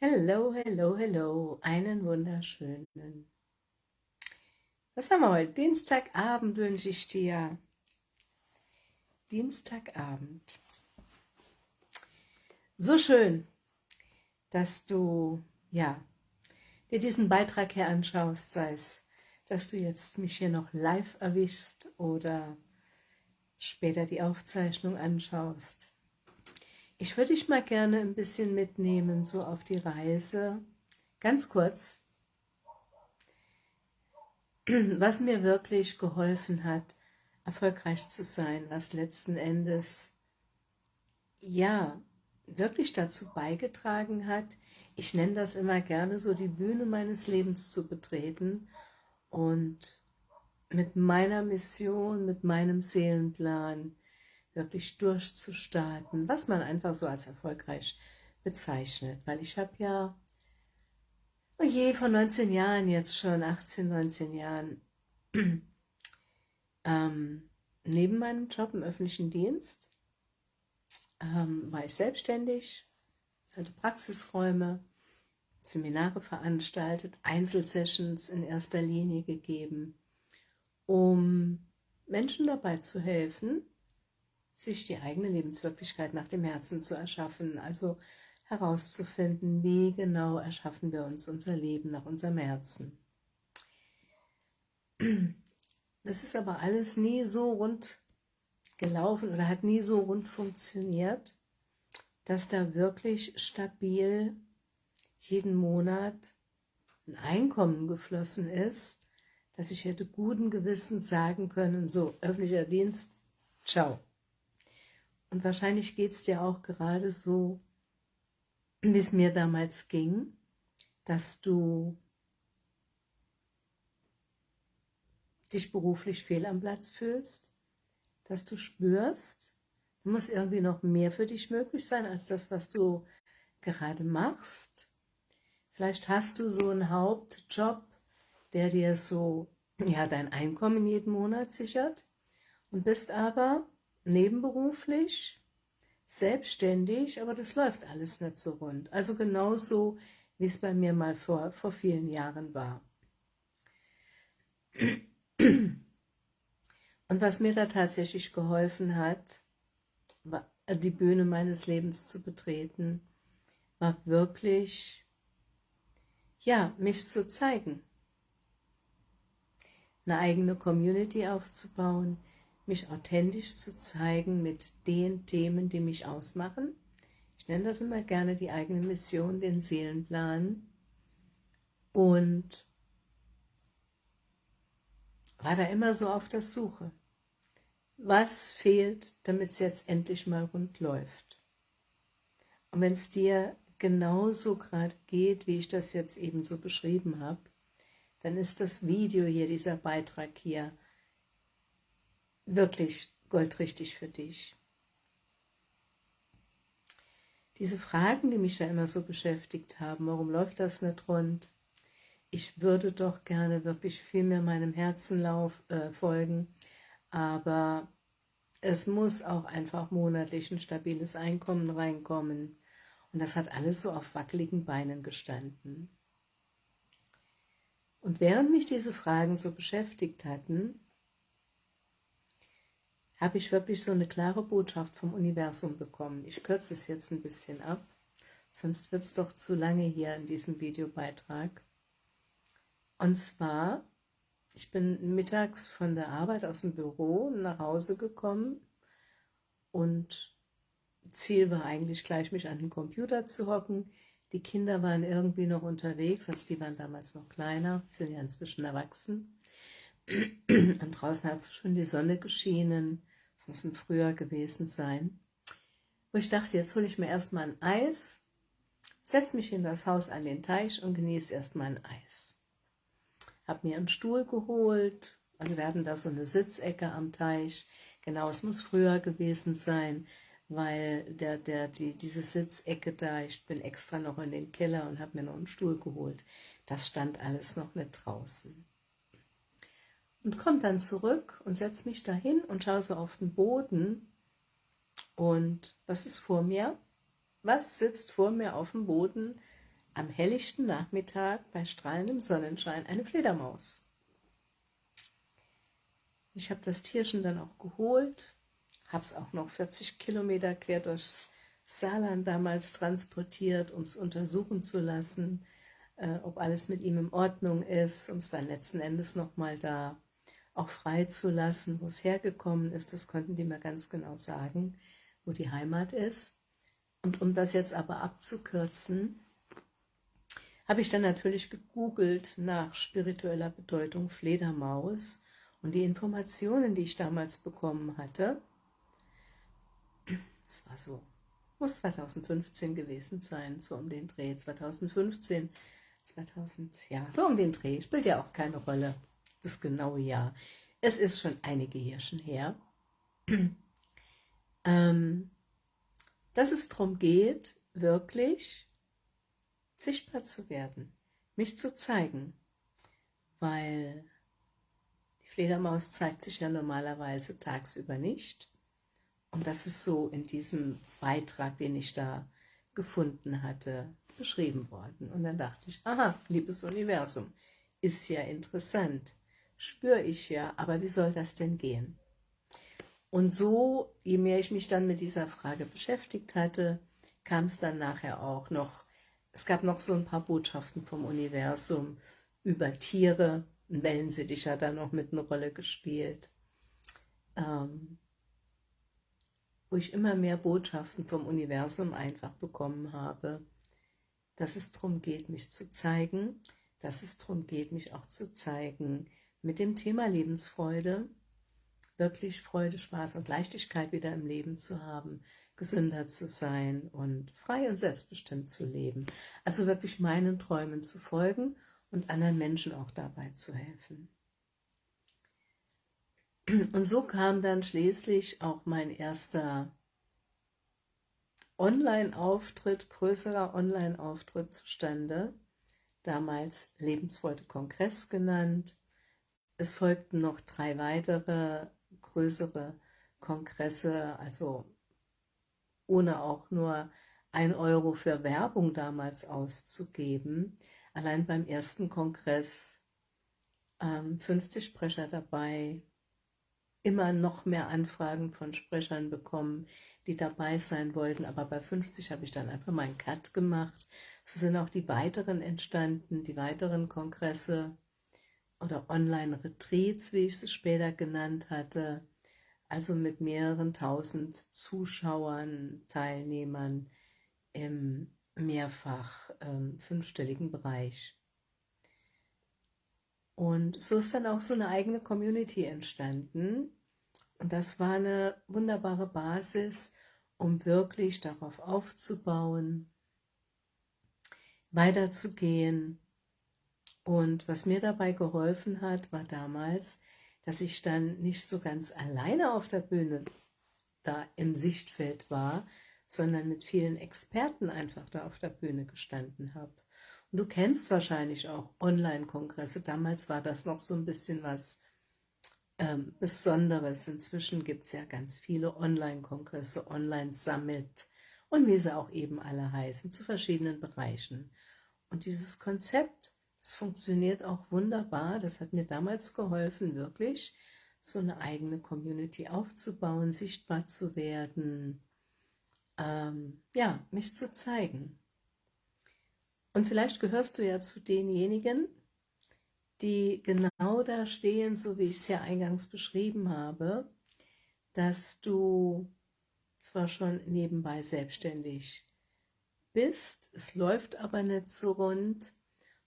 Hello, hello, hello, einen wunderschönen. Was haben wir heute? Dienstagabend wünsche ich dir. Dienstagabend. So schön, dass du, ja, dir diesen Beitrag hier anschaust, sei es, dass du jetzt mich hier noch live erwischst oder später die Aufzeichnung anschaust. Ich würde dich mal gerne ein bisschen mitnehmen, so auf die Reise, ganz kurz, was mir wirklich geholfen hat, erfolgreich zu sein, was letzten Endes, ja, wirklich dazu beigetragen hat, ich nenne das immer gerne so, die Bühne meines Lebens zu betreten und mit meiner Mission, mit meinem Seelenplan, wirklich durchzustarten, was man einfach so als erfolgreich bezeichnet. Weil ich habe ja, oh je, vor 19 Jahren jetzt schon, 18, 19 Jahren, ähm, neben meinem Job im öffentlichen Dienst ähm, war ich selbstständig, hatte Praxisräume, Seminare veranstaltet, Einzelsessions in erster Linie gegeben, um Menschen dabei zu helfen, sich die eigene Lebenswirklichkeit nach dem Herzen zu erschaffen, also herauszufinden, wie genau erschaffen wir uns unser Leben nach unserem Herzen. Das ist aber alles nie so rund gelaufen oder hat nie so rund funktioniert, dass da wirklich stabil jeden Monat ein Einkommen geflossen ist, dass ich hätte guten Gewissens sagen können, so, öffentlicher Dienst, ciao. Und wahrscheinlich geht es dir auch gerade so, wie es mir damals ging, dass du dich beruflich fehl am Platz fühlst, dass du spürst, da muss irgendwie noch mehr für dich möglich sein, als das, was du gerade machst. Vielleicht hast du so einen Hauptjob, der dir so ja, dein Einkommen jeden Monat sichert und bist aber nebenberuflich, selbstständig, aber das läuft alles nicht so rund. Also genauso, wie es bei mir mal vor, vor vielen Jahren war. Und was mir da tatsächlich geholfen hat, war, die Bühne meines Lebens zu betreten, war wirklich, ja, mich zu zeigen. Eine eigene Community aufzubauen, mich authentisch zu zeigen mit den Themen, die mich ausmachen. Ich nenne das immer gerne die eigene Mission, den Seelenplan. Und war da immer so auf der Suche. Was fehlt, damit es jetzt endlich mal rund läuft? Und wenn es dir genauso gerade geht, wie ich das jetzt eben so beschrieben habe, dann ist das Video hier, dieser Beitrag hier, wirklich goldrichtig für dich. Diese Fragen, die mich ja immer so beschäftigt haben, warum läuft das nicht rund? Ich würde doch gerne wirklich viel mehr meinem Herzen lauf, äh, folgen, aber es muss auch einfach monatlich ein stabiles Einkommen reinkommen. Und das hat alles so auf wackeligen Beinen gestanden. Und während mich diese Fragen so beschäftigt hatten, habe ich wirklich so eine klare Botschaft vom Universum bekommen. Ich kürze es jetzt ein bisschen ab, sonst wird es doch zu lange hier in diesem Videobeitrag. Und zwar, ich bin mittags von der Arbeit aus dem Büro nach Hause gekommen und Ziel war eigentlich gleich, mich an den Computer zu hocken. Die Kinder waren irgendwie noch unterwegs, als die waren damals noch kleiner, sind ja inzwischen erwachsen. Und draußen hat schon die Sonne geschienen muss ein Frühjahr gewesen sein, wo ich dachte, jetzt hole ich mir erstmal ein Eis, setze mich in das Haus an den Teich und genieße erstmal ein Eis. Habe mir einen Stuhl geholt, also wir hatten da so eine Sitzecke am Teich, genau, es muss früher gewesen sein, weil der, der, die, diese Sitzecke da, ich bin extra noch in den Keller und habe mir noch einen Stuhl geholt. Das stand alles noch nicht draußen und komme dann zurück und setze mich dahin und schaue so auf den Boden und was ist vor mir? Was sitzt vor mir auf dem Boden? am helllichten Nachmittag bei strahlendem Sonnenschein eine Fledermaus. Ich habe das Tierchen dann auch geholt, habe es auch noch 40 Kilometer quer durchs Saarland damals transportiert, um es untersuchen zu lassen, äh, ob alles mit ihm in Ordnung ist, um es dann letzten Endes nochmal da auch freizulassen, wo es hergekommen ist. Das konnten die mir ganz genau sagen, wo die Heimat ist. Und um das jetzt aber abzukürzen, habe ich dann natürlich gegoogelt nach spiritueller Bedeutung Fledermaus und die Informationen, die ich damals bekommen hatte, das war so, muss 2015 gewesen sein, so um den Dreh, 2015, 2000, ja, so um den Dreh, spielt ja auch keine Rolle, das genaue Jahr. Es ist schon einige Jährchen her, ähm, dass es darum geht, wirklich sichtbar zu werden, mich zu zeigen, weil die Fledermaus zeigt sich ja normalerweise tagsüber nicht. Und das ist so in diesem Beitrag, den ich da gefunden hatte, beschrieben worden. Und dann dachte ich, aha, liebes Universum, ist ja interessant, spüre ich ja, aber wie soll das denn gehen? Und so, je mehr ich mich dann mit dieser Frage beschäftigt hatte, kam es dann nachher auch noch es gab noch so ein paar Botschaften vom Universum über Tiere. Ein Wellensittich hat da noch mit eine Rolle gespielt. Ähm, wo ich immer mehr Botschaften vom Universum einfach bekommen habe, dass es darum geht, mich zu zeigen, dass es darum geht, mich auch zu zeigen mit dem Thema Lebensfreude, wirklich Freude, Spaß und Leichtigkeit wieder im Leben zu haben, gesünder zu sein und frei und selbstbestimmt zu leben. Also wirklich meinen Träumen zu folgen und anderen Menschen auch dabei zu helfen. Und so kam dann schließlich auch mein erster Online-Auftritt, größerer Online-Auftritt zustande, damals Lebensfreude Kongress genannt. Es folgten noch drei weitere größere Kongresse, also ohne auch nur ein Euro für Werbung damals auszugeben. Allein beim ersten Kongress ähm, 50 Sprecher dabei, immer noch mehr Anfragen von Sprechern bekommen, die dabei sein wollten, aber bei 50 habe ich dann einfach mal einen Cut gemacht. So sind auch die weiteren entstanden, die weiteren Kongresse oder Online-Retreats, wie ich sie später genannt hatte, also mit mehreren tausend Zuschauern, Teilnehmern im mehrfach ähm, fünfstelligen Bereich. Und so ist dann auch so eine eigene Community entstanden. Und das war eine wunderbare Basis, um wirklich darauf aufzubauen, weiterzugehen. Und was mir dabei geholfen hat, war damals, dass ich dann nicht so ganz alleine auf der Bühne da im Sichtfeld war, sondern mit vielen Experten einfach da auf der Bühne gestanden habe. Und du kennst wahrscheinlich auch Online-Kongresse. Damals war das noch so ein bisschen was ähm, Besonderes. Inzwischen gibt es ja ganz viele Online-Kongresse, Online-Summit und wie sie auch eben alle heißen, zu verschiedenen Bereichen. Und dieses Konzept es funktioniert auch wunderbar. Das hat mir damals geholfen, wirklich so eine eigene Community aufzubauen, sichtbar zu werden, ähm, ja, mich zu zeigen. Und vielleicht gehörst du ja zu denjenigen, die genau da stehen, so wie ich es ja eingangs beschrieben habe, dass du zwar schon nebenbei selbstständig bist, es läuft aber nicht so rund,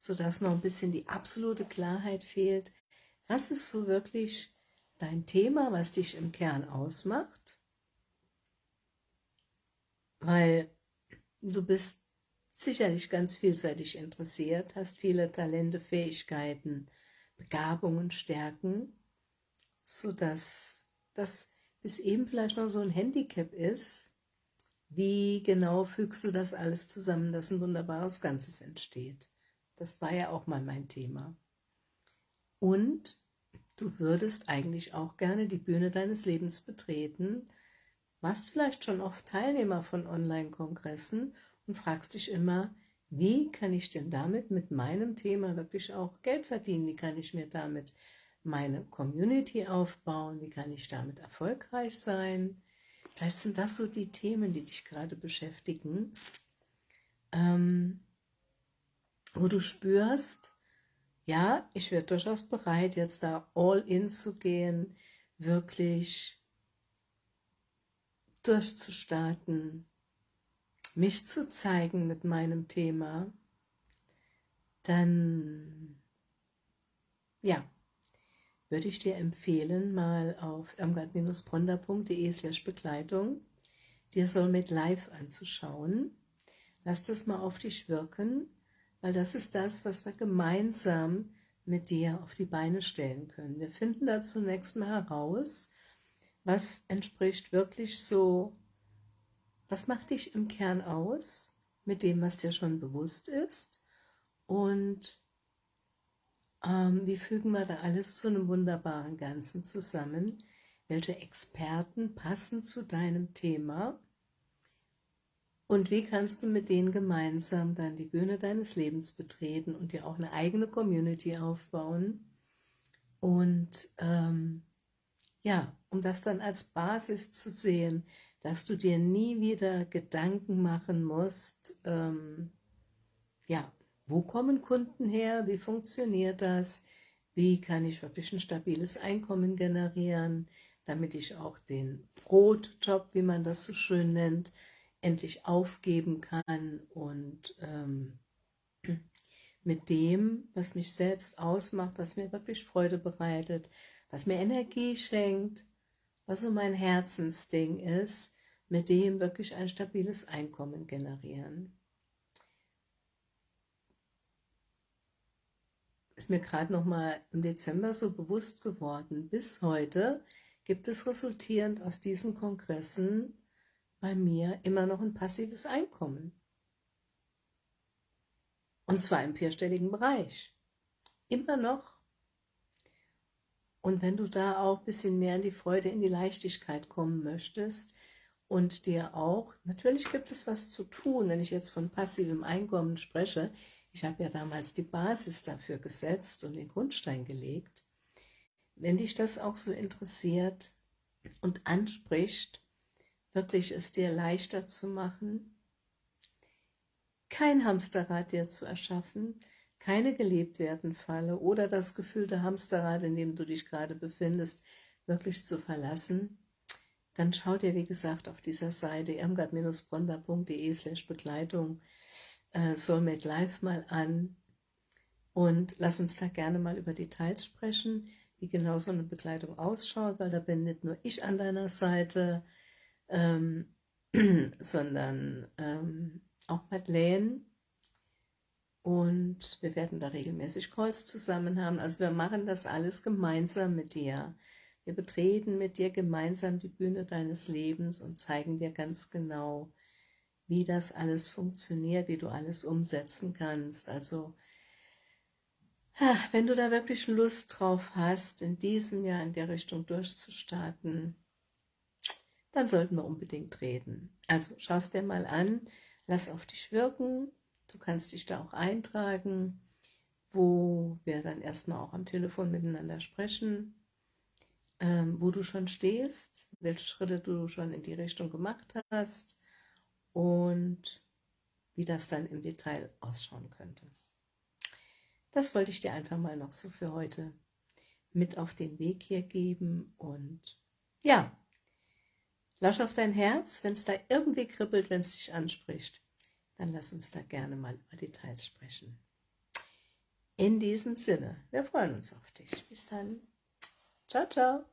sodass noch ein bisschen die absolute Klarheit fehlt. Was ist so wirklich dein Thema, was dich im Kern ausmacht? Weil du bist sicherlich ganz vielseitig interessiert, hast viele Talente, Fähigkeiten, Begabungen, Stärken, sodass das bis eben vielleicht noch so ein Handicap ist, wie genau fügst du das alles zusammen, dass ein wunderbares Ganzes entsteht. Das war ja auch mal mein Thema. Und du würdest eigentlich auch gerne die Bühne deines Lebens betreten, warst vielleicht schon oft Teilnehmer von Online-Kongressen und fragst dich immer, wie kann ich denn damit mit meinem Thema wirklich auch Geld verdienen? Wie kann ich mir damit meine Community aufbauen? Wie kann ich damit erfolgreich sein? Vielleicht sind das so die Themen, die dich gerade beschäftigen, ähm, wo du spürst, ja, ich wäre durchaus bereit, jetzt da all in zu gehen, wirklich durchzustarten, mich zu zeigen mit meinem Thema, dann ja, würde ich dir empfehlen, mal auf irmgard-bronder.de slash Begleitung dir Soulmate Live anzuschauen. Lass das mal auf dich wirken, weil das ist das, was wir gemeinsam mit dir auf die Beine stellen können. Wir finden da zunächst mal heraus, was entspricht wirklich so, was macht dich im Kern aus, mit dem, was dir schon bewusst ist und ähm, wie fügen wir da alles zu einem wunderbaren Ganzen zusammen? Welche Experten passen zu deinem Thema? Und wie kannst du mit denen gemeinsam dann die Bühne deines Lebens betreten und dir auch eine eigene Community aufbauen? Und ähm, ja, um das dann als Basis zu sehen, dass du dir nie wieder Gedanken machen musst, ähm, ja, wo kommen Kunden her? Wie funktioniert das? Wie kann ich wirklich ein stabiles Einkommen generieren, damit ich auch den Brotjob, wie man das so schön nennt, endlich aufgeben kann und ähm, mit dem, was mich selbst ausmacht, was mir wirklich Freude bereitet, was mir Energie schenkt, was so mein Herzensding ist, mit dem wirklich ein stabiles Einkommen generieren. ist mir gerade noch mal im Dezember so bewusst geworden. Bis heute gibt es resultierend aus diesen Kongressen bei mir immer noch ein passives Einkommen. Und zwar im vierstelligen Bereich. Immer noch. Und wenn du da auch ein bisschen mehr in die Freude, in die Leichtigkeit kommen möchtest und dir auch, natürlich gibt es was zu tun, wenn ich jetzt von passivem Einkommen spreche, ich habe ja damals die Basis dafür gesetzt und den Grundstein gelegt. Wenn dich das auch so interessiert und anspricht, wirklich es dir leichter zu machen, kein Hamsterrad dir zu erschaffen, keine gelebt werden Falle oder das gefühlte Hamsterrad, in dem du dich gerade befindest, wirklich zu verlassen, dann schau dir, wie gesagt, auf dieser Seite irmgard-bronder.de slash Begleitung äh, Soulmate Live mal an und lass uns da gerne mal über Details sprechen, wie genau so eine Begleitung ausschaut, weil da bin nicht nur ich an deiner Seite, ähm, sondern ähm, auch Madeleine und wir werden da regelmäßig Calls zusammen haben. Also wir machen das alles gemeinsam mit dir. Wir betreten mit dir gemeinsam die Bühne deines Lebens und zeigen dir ganz genau, wie das alles funktioniert, wie du alles umsetzen kannst. Also wenn du da wirklich Lust drauf hast, in diesem Jahr in der Richtung durchzustarten, dann sollten wir unbedingt reden. Also schau es dir mal an, lass auf dich wirken, du kannst dich da auch eintragen, wo wir dann erstmal auch am Telefon miteinander sprechen, ähm, wo du schon stehst, welche Schritte du schon in die Richtung gemacht hast, und wie das dann im Detail ausschauen könnte. Das wollte ich dir einfach mal noch so für heute mit auf den Weg hier geben und ja, lausch auf dein Herz, wenn es da irgendwie kribbelt, wenn es dich anspricht, dann lass uns da gerne mal über Details sprechen. In diesem Sinne, wir freuen uns auf dich. Bis dann. Ciao, ciao.